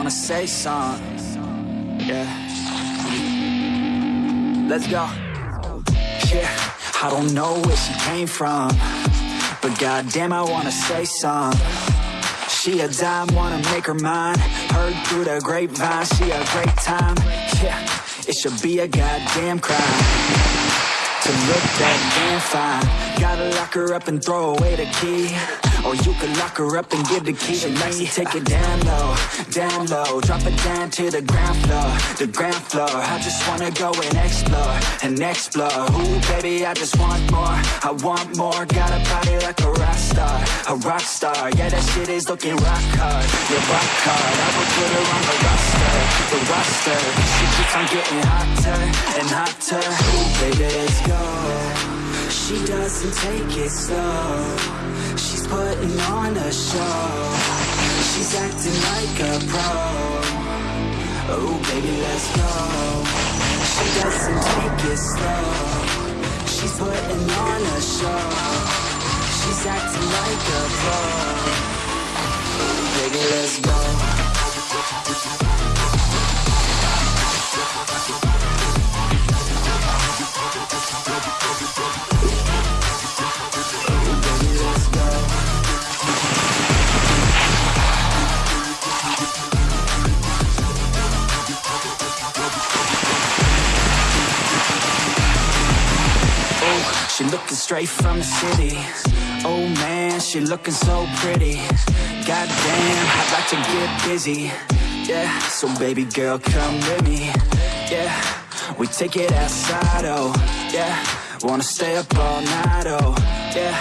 wanna say something. Yeah. Let's go. Yeah, I don't know where she came from, but goddamn, I wanna say something. She a dime, wanna make her mine. Heard through the grapevine, she a great time. Yeah, it should be a goddamn crime to look that damn fine. Gotta lock her up and throw away the key. Or you can lock her up and give the key to me. Take it down low, down low. Drop it down to the ground floor, the ground floor. I just wanna go and explore, and explore. Ooh, baby, I just want more. I want more. Got a body like a rock star, a rock star. Yeah, that shit is looking rock hard, yeah, rock hard. I will put her on the roster, the roster. She keeps on getting hotter and hotter. Ooh, baby, let's go. She doesn't take it slow. She's putting on a show. She's acting like a pro. Oh, baby, let's go. She doesn't take it slow. She's putting on a show. She's acting like a pro. Oh, baby, let's go. Looking straight from the city. Oh man, she looking so pretty. Goddamn, I'd like to get busy. Yeah, so baby girl, come with me. Yeah, we take it outside. Oh, yeah, wanna stay up all night. Oh, yeah,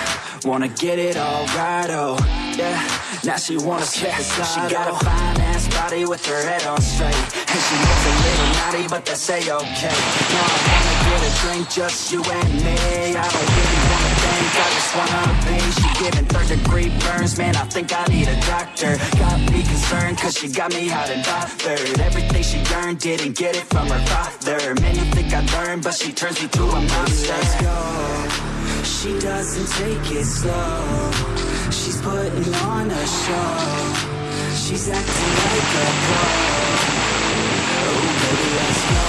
wanna get it all right. Oh, yeah, now she wanna slip and slide. She got a oh. fine ass body with her head on straight, and she looks a little naughty, but that's a okay. Now I wanna get a drink, just you and me. I don't really wanna think, I just wanna be. She giving third degree burns, man. I think I need a doctor. Got me concerned, cause she got me hot and bothered. Everything she earned, didn't get it from her father. Man, you think I learned, but she turns me to a monster. Let's go. She doesn't take it slow. She's putting on a show. She's acting like a pro. Oh, baby, let's go.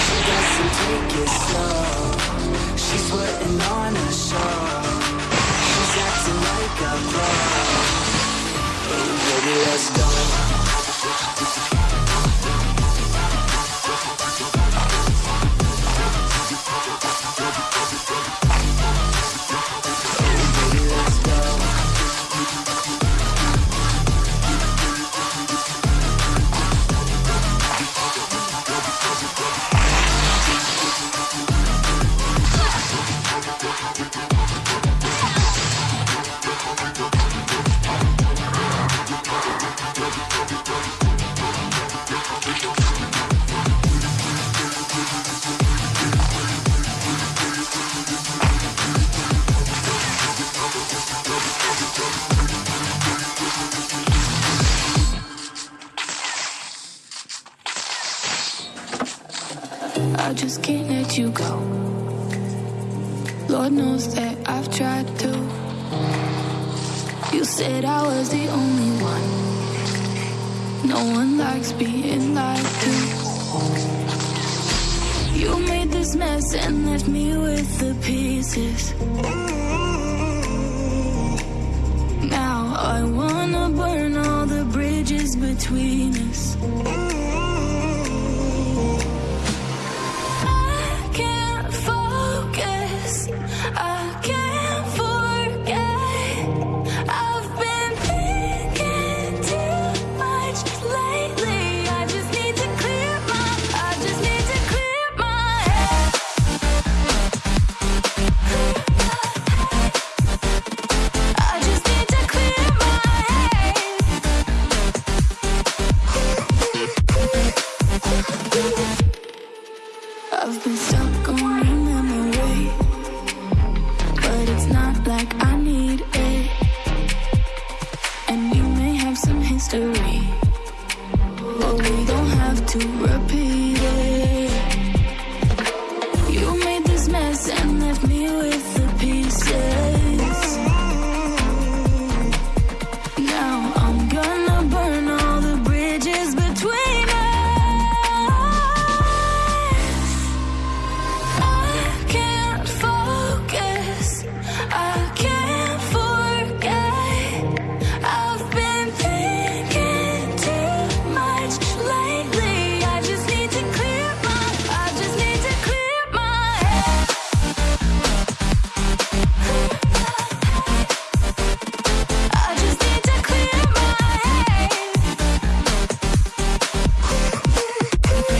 She doesn't take it slow. She's putting on a show. Just can't let you go. Lord knows that I've tried to. You said I was the only one. No one likes being lied to. You made this mess and left me with the pieces. Now I wanna burn all the bridges between us. repeat